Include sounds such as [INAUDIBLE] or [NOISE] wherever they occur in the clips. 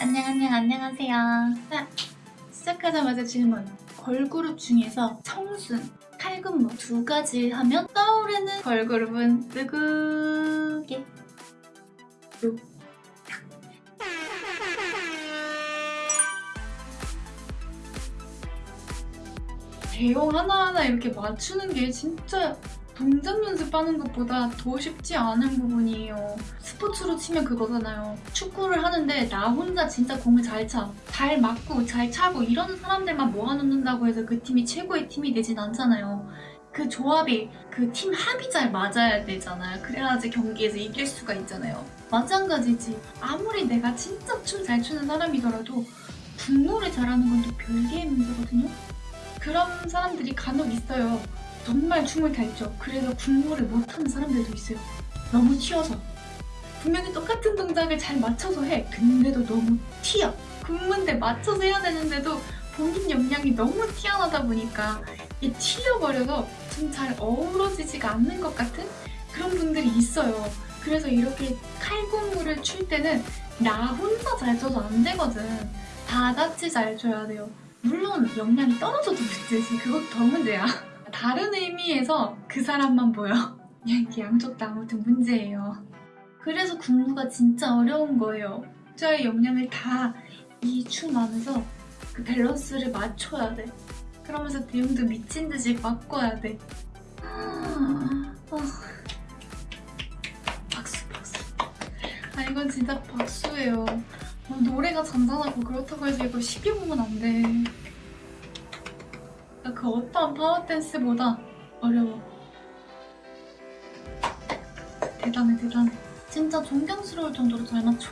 안녕 안녕 안녕하세요 자 시작하자마자 질문 걸그룹 중에서 청순, 칼군무 두 가지 하면 떠오르는 걸그룹은 누구게? 요. 대형 하나하나 이렇게 맞추는 게 진짜 동작 연습하는 것보다 더 쉽지 않은 부분이에요. 스포츠로 치면 그거잖아요. 축구를 하는데 나 혼자 진짜 공을 잘 차. 잘 맞고 잘 차고 이런 사람들만 모아놓는다고 해서 그 팀이 최고의 팀이 되진 않잖아요. 그 조합이 그 팀 합이 잘 맞아야 되잖아요. 그래야지 경기에서 이길 수가 있잖아요. 마찬가지지. 아무리 내가 진짜 춤 잘 추는 사람이더라도 국노를 잘하는 건 또 별개의 문제거든요. 그런 사람들이 간혹 있어요. 정말 춤을 잘 춰. 그래서 군무를 못하는 사람들도 있어요. 너무 튀어서. 분명히 똑같은 동작을 잘 맞춰서 해. 근데도 너무 튀어. 군무인데 맞춰서 해야 되는데도 본인 역량이 너무 튀어나다 보니까 이게 튀어버려서 좀 잘 어우러지지가 않는 것 같은 그런 분들이 있어요. 그래서 이렇게 칼군무를 출 때는 나 혼자 잘 춰서 안 되거든. 다 같이 잘 춰야 돼요. 물론 역량이 떨어져도 문제지. 그것도 더 문제야. 다른 의미에서 그 사람만 보여. [LAUGHS] 이게 양쪽 다 아무튼 문제예요. 그래서 군무가 진짜 어려운 거예요. 저의 역량을 다 이 춤 안에서 그 밸런스를 맞춰야 돼. 그러면서 대응도 미친 듯이 바꿔야 돼. 아, 아. 박수 박수. 아 이건 진짜 박수예요. 어, 노래가 잔잔하고 그렇다고 해서 이거 쉽게 보면 안 돼. 그 어떠한 파워댄스보다 어려워. 대단해 대단해. 진짜 존경스러울 정도로 잘 맞춰.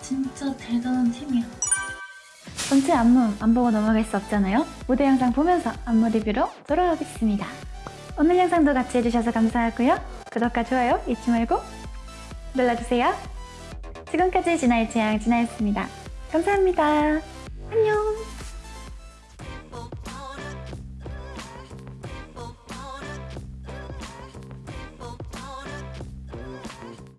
진짜 대단한 팀이야. 전체 안무 안 보고 넘어갈 수 없잖아요. 무대 영상 보면서 안무 리뷰로 돌아오겠습니다. 오늘 영상도 같이 해주셔서 감사하고요. 구독과 좋아요 잊지 말고 눌러주세요. 지금까지 진아의 취향 진아였습니다. 감사합니다.